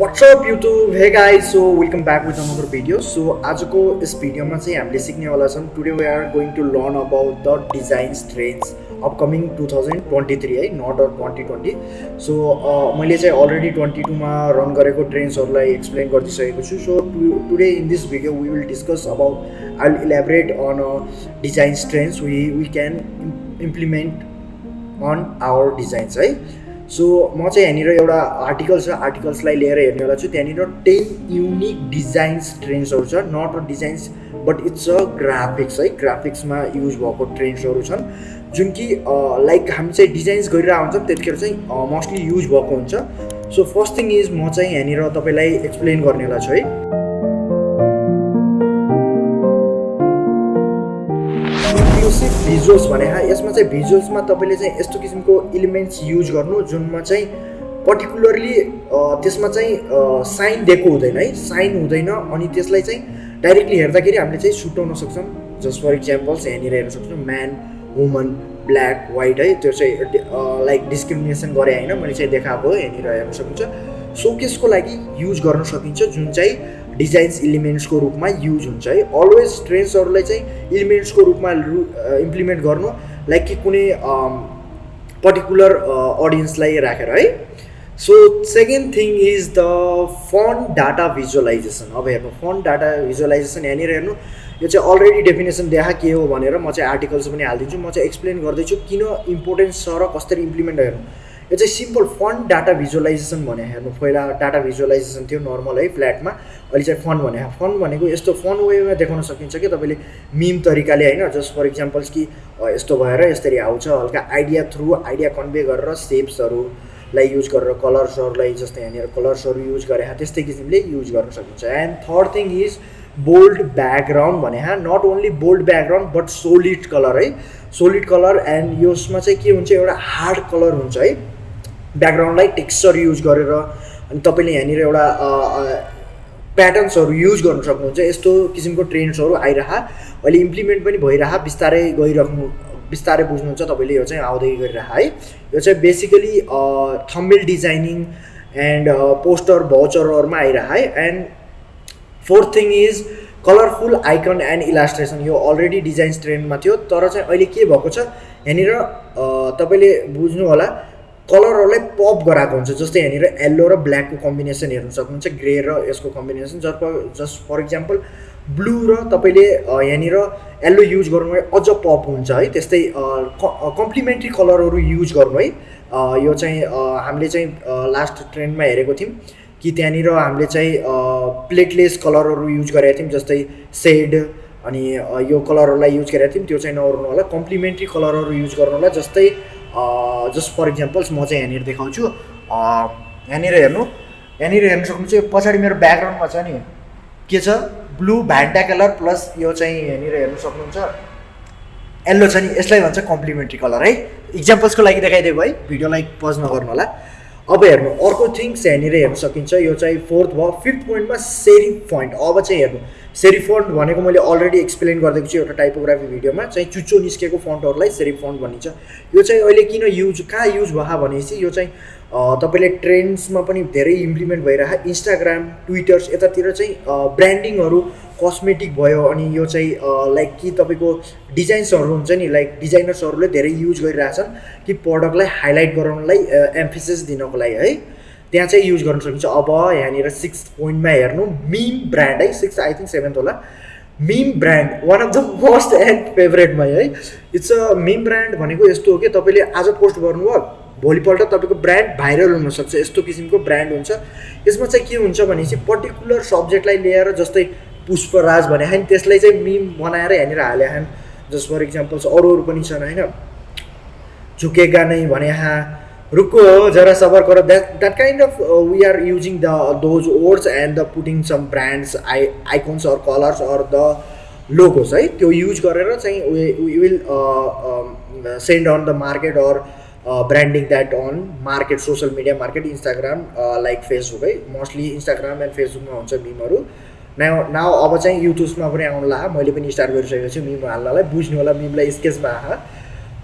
What's up YouTube hey guys so welcome back with another video so आजको यस भिडियोमा चाहिँ हामीले सिक्नेवाला छौँ। Today we are going to learn about the designs trends upcoming two thousand twenty three है not or twenty twenty so मैले चाहिँ अलरेडी ट्वेन्टी टूमा रन गरेको ट्रेन्ड्सहरूलाई एक्सप्लेन गरिदिइसकेको छु। So today in this video we will discuss about I will elaborate on designs trends we we can implement on our designs है so म चाहिँ यहाँनिर एउटा आर्टिकल छ आर्टिकल्सलाई लिएर हेर्नेवाला छु। त्यहाँनिर टेन युनिक डिजाइन्स ट्रेन्ड्सहरू छ not a designs but it's a graphics है। ग्राफिक्समा युज भएको ट्रेन्ड्सहरू छन्। जुन कि लाइक हामी चाहिँ डिजाइन्स गरिरहेको हुन्छौँ त्यतिखेर चाहिँ मोस्टली युज भएको हुन्छ। सो फर्स्ट थिङ इज म चाहिँ यहाँनिर तपाईँलाई एक्सप्लेन गर्नेवाला छु है। भिजुअल्स भने यसमा चाहिँ भिजुअल्समा तपाईँले चाहिँ यस्तो किसिमको इलिमेन्ट्स युज गर्नु जुनमा चाहिँ पर्टिकुलरली त्यसमा चाहिँ साइन दिएको हुँदैन है। साइन हुँदैन अनि त्यसलाई चाहिँ डाइरेक्टली हेर्दाखेरि हामीले चाहिँ छुट्याउन सक्छौँ। जस्ट फर इक्जाम्पल्स यहाँनिर हेर्न सक्छौँ म्यान वुमन ब्ल्याक वाइट है। त्यो चाहिँ लाइक डिस्क्रिमिनेसन गरे होइन मैले चाहिँ देखाएको हो यहाँनिर हेर्न सकिन्छ। सोकेसको लागि युज गर्न सकिन्छ जुन चाहिँ डिजाइन्स इलिमेन्ट्सको रूपमा युज हुन्छ है। अलवेज ट्रेन्ड्सहरूलाई चाहिँ इलिमेन्ट्सको रूपमा इम्प्लिमेन्ट गर्नु लाइक कि कुनै पर्टिकुलर अडियन्सलाई राखेर है। So second thing is the fund data visualisation अब हेर्नु फन्ड डाटा भिजुअलाइजेसन यहाँनिर हेर्नु यो चाहिँ अलरेडी डेफिनेसन देखा के हो भनेर म चाहिँ आर्टिकल्स पनि हालिदिन्छु। म चाहिँ एक्सप्लेन गर्दैछु किन इम्पोर्टेन्स छ र कसरी इम्प्लिमेन्ट हेर्नु यो चाहिँ सिम्पल फन्ड डाटा भिजुअलाइजेसन भने हेर्नु पहिला डाटा भिजुअलाइजेसन थियो नर्मल है फ्ल्याटमा अहिले चाहिँ फन्ड भने फन्ड भनेको यस्तो फन वेमा देखाउन सकिन्छ कि तपाईँले मिम तरिकाले होइन जस्ट फर इक्जाम्पल्स कि यस्तो भएर यसरी आउँछ हल्का आइडिया थ्रु आइडिया कन्भे गरेर सेप्सहरूलाई युज गरेर कलर्सहरूलाई जस्तै यहाँनिर कलर्सहरू युज गरे त्यस्तै किसिमले युज गर्न सकिन्छ। And third thing is bold background भने not only bold background but solid colour है। सोलिड कलर एन्ड यसमा चाहिँ के हुन्छ एउटा हार्ड कलर हुन्छ है। ब्याकग्राउन्डलाई टेक्स्चर युज गरेर अनि तपाईँले यहाँनिर एउटा प्याटर्न्सहरू युज गर्नु सक्नुहुन्छ। यस्तो किसिमको ट्रेन्ड्सहरू आइरह। अहिले इम्प्लिमेन्ट पनि भइरह बिस्तारै गइराख्नु बिस्तारै बुझ्नुहुन्छ तपाईँले यो चाहिँ आउँदै गरिरह है। यो चाहिँ basically thumbnail designing and poster भाउचरहरूमा आइरह है। And fourth thing is colourful icon and illustration यो अलरेडी डिजाइन्स ट्रेन्डमा थियो। तर चाहिँ अहिले के भएको छ? यहाँनिर तपाईँले बुझ्नु होला कलरहरूलाई पप गराएको हुन्छ जस्तै यहाँनिर येल्लो र ब्ल्याकको कम्बिनेसन हेर्नु सक्नुहुन्छ ग्रे र यसको कम्बिनेसन जब जस्ट फर इक्जाम्पल ब्लू र तपाईँले यहाँनिर येल्लो युज गर्नु अझ पप हुन्छ है त्यस्तै कम्प्लिमेन्ट्री कलरहरू युज गर्नु है। यो चाहिँ हामीले चाहिँ लास्ट ट्रेन्डमा हेरेको थियौँ कि त्यहाँनिर हामीले चाहिँ प्लेटलेस कलरहरू युज गरेका थियौँ जस्तै सेड अनि यो कलरहरूलाई युज गरेका थियौँ त्यो चाहिँ नगर्नु होला। कम्प्लिमेन्ट्री कलरहरू युज गर्नु होला जस्तै जस्ट फर इक्जाम्पल्स म चाहिँ यहाँनिर देखाउँछु। यहाँनिर हेर्नु। यहाँनिर हेर्नु सक्नुहुन्छ पछाडि मेरो ब्याकग्राउन्डमा छ नि। के छ? ब्लू भ्यान्टा कलर प्लस यो चाहिँ यहाँनिर हेर्नु सक्नुहुन्छ। येल्लो छ नि यसलाई भन्छ कम्प्लिमेन्ट्री कलर है। इक्जाम्पल्सको लागि देखाइदिएको है। भिडियोलाई पज नगर्नु होला। अब हेर्नु अर्को थिङ्स यहाँनिर हेर्नु सकिन्छ यो चाहिँ फोर्थ भयो फिफ्थ पोइन्टमा सेरिफ पोइन्ट अब चाहिँ हेर्नु सेरिफ फन्ट भनेको मैले अलरेडी एक्सप्लेन गरिदिएको छु एउटा टाइपोग्राफी भिडियोमा चाहिँ चुच्चो निस्केको फन्टहरूलाई सेरिफ फन्ट भनिन्छ। यो चाहिँ अहिले किन युज कहाँ युज भयो भनेपछि यो चाहिँ तपाईँले ट्रेन्ड्समा पनि धेरै इम्प्लिमेन्ट भइरहेको इन्स्टाग्राम ट्विटर्स यतातिर चाहिँ ब्रान्डिङहरू कस्मेटिक भयो अनि यो चाहिँ लाइक कि तपाईँको डिजाइन्सहरू हुन्छ नि लाइक डिजाइनर्सहरूले धेरै युज गरिरहेछन् कि प्रडक्टलाई हाइलाइट गराउनलाई एम्फेसिस दिनको लागि है? त्यहाँ चाहिँ युज गर्न सकिन्छ। अब यहाँनिर सिक्स पोइन्टमा हेर्नु मिम ब्रान्ड है? सिक्स आई थिङ्क सेभेन्थ होला। Meme brand one of the most and फेभरेटमा है? इट्स अ मिम ब्रान्ड भनेको यस्तो हो कि तपाईँले आज पोस्ट गर्नुभयो भोलिपल्ट तपाईँको ब्रान्ड भाइरल हुनसक्छ यस्तो किसिमको ब्रान्ड हुन्छ। यसमा चाहिँ के हुन्छ भनेपछि पर्टिकुलर सब्जेक्टलाई लिएर जस्तै पुष्पराज भने होइन त्यसलाई चाहिँ मिम बनाएर यहाँनिर हाले हान। जस्ट फर इक्जाम्पल्स अरू अरू पनि छन् होइन। झुकेगा नै भने यहाँ रुको जरा सबर करो that that kind of we are using the those words and the putting some brands I icons or colours or the logos है त्यो युज गरेर चाहिँ will send on the market or branding that on market social media market Instagram like Facebook है। Mostly Instagram and फेसबुकमा हुन्छ मिमहरू now अब चाहिँ युट्युब्समा पनि आउनु ला मैले पनि स्टार्ट गरिसकेको छु मिम हाल्नलाई। बुझ्नु होला मिमलाई स्केचमा आहा।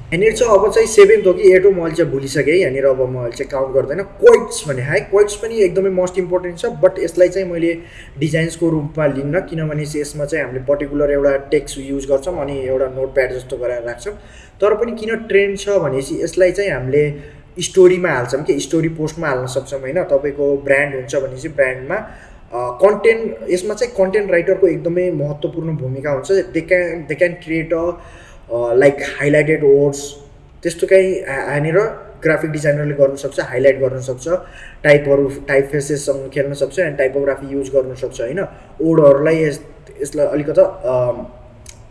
यहाँनिर चाहिँ अब चाहिँ सेभेन्थ हो कि एट हो मैले चाहिँ भुलिसकेँ यहाँनिर अब मैले चाहिँ काउन्ट गर्दैन क्वाइट्स भने है क्वाइट्स पनि एकदमै मोस्ट इम्पोर्टेन्ट छ बट यसलाई चाहिँ मैले डिजाइन्सको रूपमा लिन्न किनभने यसमा चाहिँ हामीले पर्टिकुलर एउटा टेक्स्ट युज गर्छौँ अनि एउटा नोट प्याड जस्तो गराएर राख्छौँ तर पनि किन ट्रेन्ड छ भनेपछि यसलाई चाहिँ हामीले स्टोरीमा हाल्छौँ कि स्टोरी पोस्टमा हाल्न सक्छौँ होइन तपाईँको ब्रान्ड हुन्छ भने चाहिँ ब्रान्डमा कन्टेन्ट यसमा चाहिँ कन्टेन्ट राइटरको एकदमै महत्त्वपूर्ण भूमिका हुन्छ they can they can create a like highlighted words त्यस्तो काही यहाँनिर ग्राफिक डिजाइनरले गर्न सक्छ हाइलाइट गर्न सक्छ टाइपहरू टाइप फेसेससँग खेल्न सक्छ एन्ड टाइपोग्राफी युज गर्न सक्छ होइन? वर्डहरूलाई यस यसलाई अलिकता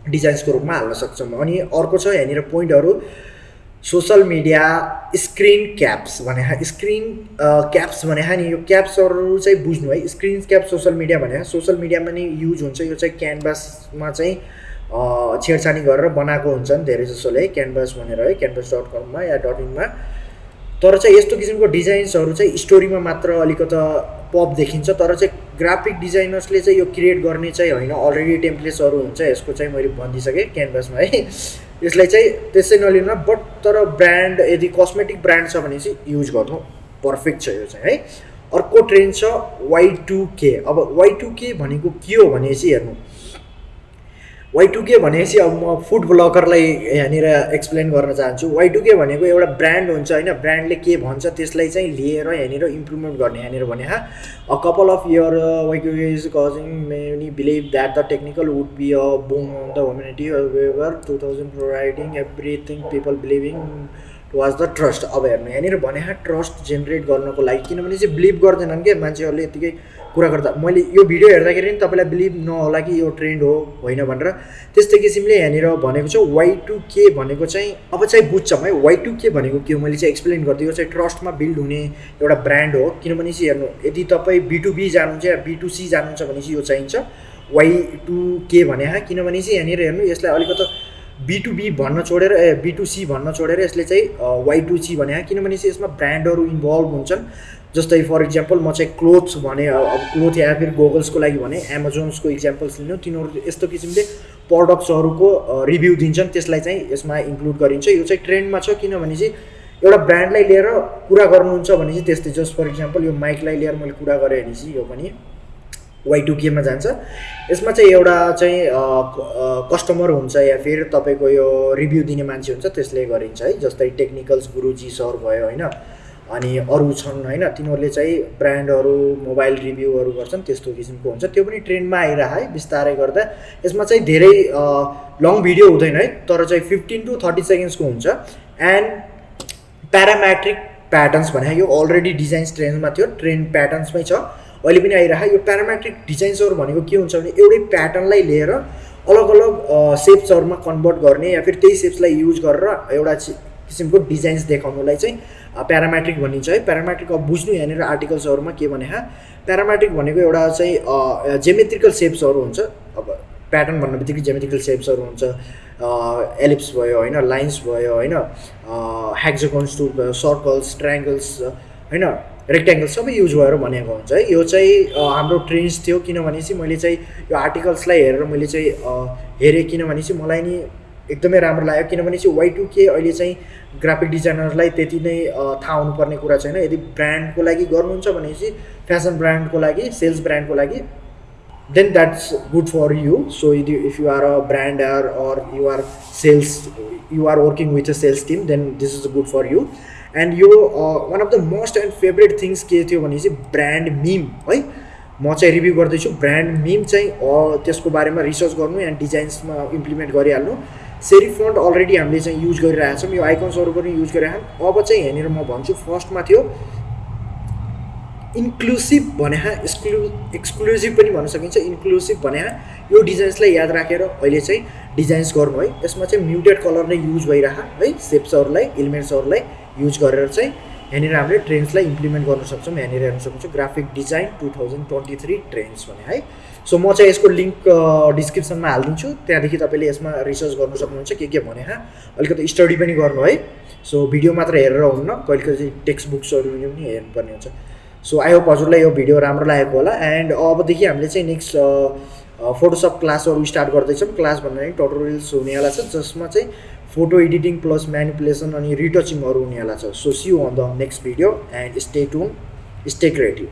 डिजाइन्सको रूपमा हाल्न सक्छौँ। अनि अर्को छ यहाँनिर पोइन्टहरू सोसल मिडिया स्क्रिन क्याप्स भने स्क्रिन क्याप्स भने नि यो क्याप्सहरू चाहिँ बुझ्नु है। स्क्रिन क्याप सोसल मिडिया भने सोसल मिडियामा नि युज हुन्छ। यो चाहिँ क्यानभासमा चाहिँ छेडछाडी गरेर बनाएको हुन्छन् धेरै जसोले है क्यानभास भनेर है क्यानभास डट कममा या डट इनमा तर चाहिँ यस्तो किसिमको डिजाइन्सहरू चाहिँ स्टोरीमा मात्र अलिकता पप देखिन्छ तर चाहिँ ग्राफिक डिजाइनर्सले चाहिँ यो क्रिएट गर्ने चाहिँ होइन। अलरेडी टेम्प्लेट्सहरू हुन्छ यसको चाहिँ मैले भनिदिइसकेँ क्यानभासमा है। यसलाई चाहिँ त्यसै नलिनु बट तर ब्रान्ड यदि कस्मेटिक ब्रान्ड छ भने चाहिँ युज गर्नु पर्फेक्ट छ यो चाहिँ है। अर्को ट्रेन्ड छ वाइ टु के अब वाइ टु के भनेको के हो भने चाहिँ हेर्नु। वाइ टु भनेपछि अब म फुड ब्लगरलाई यहाँनिर एक्सप्लेन गर्न चाहन्छु। वाइ टु भनेको एउटा ब्रान्ड हुन्छ होइन? ब्रान्डले के भन्छ त्यसलाई चाहिँ लिएर यहाँनिर इम्प्रुभमेन्ट गर्ने यहाँनिर भने अ कपाल of year Y two is causing many believe that the technical would be a on the humanity two thousand providing everything people believing was the trust अब हेर्नु यहाँनिर भने ट्रस्ट जेनेरेट गर्नको लागि किनभने चाहिँ बिलिभ गर्दैनन् क्या मान्छेहरूले यत्तिकै कुरा गर्दा। मैले यो भिडियो हेर्दाखेरि नि तपाईँलाई बिलिभ नहोला कि यो ट्रेन्ड हो होइन भनेर। त्यस्तै किसिमले यहाँनिर भनेको छ वाइ टु के भनेको चाहिँ अब चाहिँ बुझ्छौँ है। वाइ टु के भनेको के हो? मैले चाहिँ एक्सप्लेन गरिदिएँ चाहिँ ट्रस्टमा बिल्ड हुने एउटा ब्रान्ड हो। किनभने चाहिँ हेर्नु यदि तपाईँ बी टु बी जानुहुन्छ या बी टु सी जानुहुन्छ भने चाहिँ यो चाहिन्छ वाइ टु के भने किनभने चाहिँ यहाँनिर हेर्नु यसलाई अलिकति बी बी भन्न छोडेर ए बी भन्न छोडेर यसले चाहिँ वाइ टु सी भने किनभने चाहिँ यसमा ब्रान्डहरू इन्भल्भ हुन्छन्। जस्तै फर इक्जाम्पल म चाहिँ क्लोथ्स भने अब क्लोथ या फिर गोगल्सको लागि भने एमाजोन्सको इक्जाम्पल्स लिनु तिनीहरू यस्तो किसिमले प्रडक्ट्सहरूको रिभ्यू दिन्छन्। त्यसलाई चाहिँ यसमा इन्क्लुड गरिन्छ। यो चाहिँ ट्रेन्डमा छ किनभने चाहिँ एउटा ब्रान्डलाई लिएर कुरा गर्नुहुन्छ भने चाहिँ त्यस्तै। जस्ट फर इक्जाम्पल यो माइकलाई लिएर मैले कुरा गरेँ भने चाहिँ यो पनि वाइ टु केमा जान्छ। यसमा चाहिँ एउटा चाहिँ कस्टमर हुन्छ या फिर तपाईँको यो रिभ्यू दिने मान्छे हुन्छ त्यसले गरिन्छ है। जस्तै टेक्निकल्स गुरुजी सर भयो होइन? अनि अरू छन् होइन? तिनीहरूले चाहिँ ब्रान्डहरू मोबाइल रिभ्यूहरू गर्छन् त्यस्तो किसिमको हुन्छ। त्यो पनि ट्रेन्डमा आइरह है बिस्तारै गर्दा। यसमा चाहिँ धेरै लङ भिडियो हुँदैन है तर चाहिँ फिफ्टिन टु थर्टी सेकेन्ड्सको हुन्छ। एन्ड प्यारामेट्रिक प्याटर्न्स भने यो अलरेडी डिजाइन्स ट्रेन्डमा थियो। ट्रेन्ड प्याटर्न्समै छ। अहिले पनि आइरह यो प्यारामेट्रिक डिजाइन्सहरू भनेको के हुन्छ भने एउटै प्याटर्नलाई लिएर अलग अलग सेप्सहरूमा कन्भर्ट गर्ने या फिर त्यही सेप्सलाई युज गरेर एउटा किसिमको डिजाइन्स देखाउनुलाई चाहिँ प्यारामेट्रिक भनिन्छ है। प्यारामेट्रिक अब बुझ्नु यहाँनिर आर्टिकल्सहरूमा के भने प्यारामेट्रिक भनेको एउटा चाहिँ जेमेट्रिकल सेप्सहरू हुन्छ। अब प्याटर्न भन्ने बित्तिकै जेमेट्रिकल सेप्सहरू हुन्छ। एलिप्स भयो होइन लाइन्स भयो होइन ह्याक्जोकन्स टु सर्कल्स ट्राइङ्गल्स होइन। रेक्ट्याङ्गल सबै युज भएर भनेको हुन्छ है। यो चाहिँ हाम्रो ट्रेन्ड्स थियो किनभने चाहिँ मैले चाहिँ यो आर्टिकल्सलाई हेरेर मैले चाहिँ हेरेँ किनभने चाहिँ मलाई नि एकदमै राम्रो लाग्यो। किनभने चाहिँ वाइ टु के अहिले चाहिँ ग्राफिक डिजाइनरलाई त्यति नै थाहा हुनुपर्ने कुरा छैन। यदि ब्रान्डको लागि गर्नुहुन्छ भने चाहिँ फेसन ब्रान्डको लागि सेल्स ब्रान्डको लागि गुड फर यु सो यदि if you are a brand are or you are sales you are working with a sales team then this is good for you and यो one of the most and favourite things के थियो भने चाहिँ brand meme है म चाहिँ review गर्दैछु brand meme चाहिँ त्यसको बारेमा रिसर्च गर्नु एन्ड डिजाइन्समा इम्प्लिमेन्ट गरिहाल्नु। सेरी फ्रन्ट अलरेडी हामीले चाहिँ युज गरिरहेको छौँ यो आइकन्सहरू पनि युज गरिरहेको अब चाहिँ यहाँनिर म भन्छु फर्स्टमा थियो इन्क्लुसिभ भने एक्सक्लु एक्सक्लुजिभ पनि भन्न सकिन्छ। इन्क्लुसिभ भने यो डिजाइन्सलाई याद राखेर अहिले चाहिँ डिजाइन्स गर्नु है। यसमा चाहिँ म्युटेड कलर नै युज भइरह है। सेप्सहरूलाई इलिमेन्ट्सहरूलाई युज गरेर चाहिँ यहाँनिर हामीले ट्रेन्ड्सलाई इम्प्लिमेन्ट गर्न सक्छौँ यहाँनिर हेर्न सक्छौँ। Graphic design two thousand twenty three trends भने है। सो म चाहिँ यसको लिङ्क डिस्क्रिप्सनमा हालिदिन्छु। त्यहाँदेखि तपाईँले यसमा रिसर्च गर्नु सक्नुहुन्छ के के भने अलिकति स्टडी पनि गर्नु है। सो भिडियो मात्र हेरेर हुन्न। कहिले कहिले टेक्स्ट बुक्सहरू पनि हेर्नुपर्ने हुन्छ। सो आई होप हजुरलाई यो भिडियो राम्रो लागेको होला. एन्ड अबदेखि हामीले चाहिँ नेक्स्ट फोटोसप क्लासहरू स्टार्ट गर्दैछौँ। क्लास भन्दा पनि टोटोरियल्स हुनेवाला छ जसमा चाहिँ फोटो एडिटिङ प्लस म्यानिपुलेसन अनि रिटचिङहरू हुनेवाला छ। So see on the next video and stay tuned stay creative